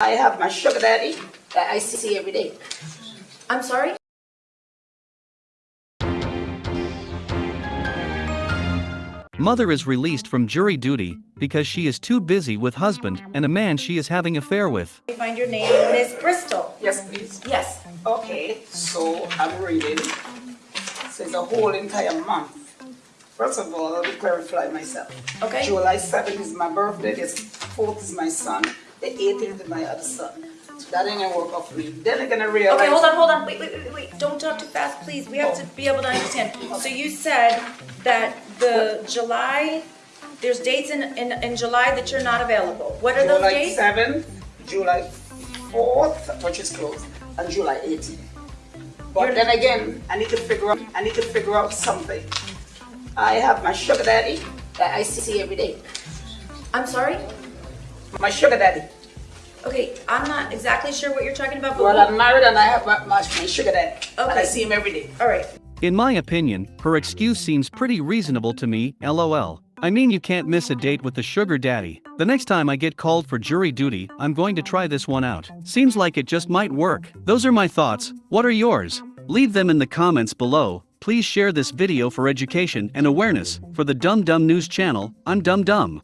I have my sugar daddy that I see every day. I'm sorry? Mother is released from jury duty because she is too busy with husband and a man she is having affair with. Let find your name, Miss Bristol. Yes, please. Yes. Okay, so I'm reading. So it's a whole entire month. First of all, let me clarify myself. Okay. July 7th is my birthday, the 4th is my son, the 18th is my other son. So that ain't gonna work out for me. Then I'm gonna realize. Okay, hold on, hold on. Wait, wait, wait, wait. Don't talk too fast, please. We have to be able to understand. So you said that the July, there's dates in, in, in July that you're not available. What are those dates? July dates? 7th, July 4th, which is closed, and July 18th. But You're- then again, I need to figure out, I need to figure out something. I have my sugar daddy that I see every day. I'm sorry? My sugar daddy. Okay, I'm not exactly sure what you're talking about, but Well, we'll- I'm married and I have my, my, my sugar daddy. And I see him every day. all right. In my opinion, her excuse seems pretty reasonable to me, lol. I mean, you can't miss a date with the sugar daddy. The next time I get called for jury duty, I'm going to try this one out. Seems like it just might work. Those are my thoughts. What are yours? Leave them in the comments below. Please share this video for education and awareness. For the Dumb Dumb News channel, I'm Dumb Dumb.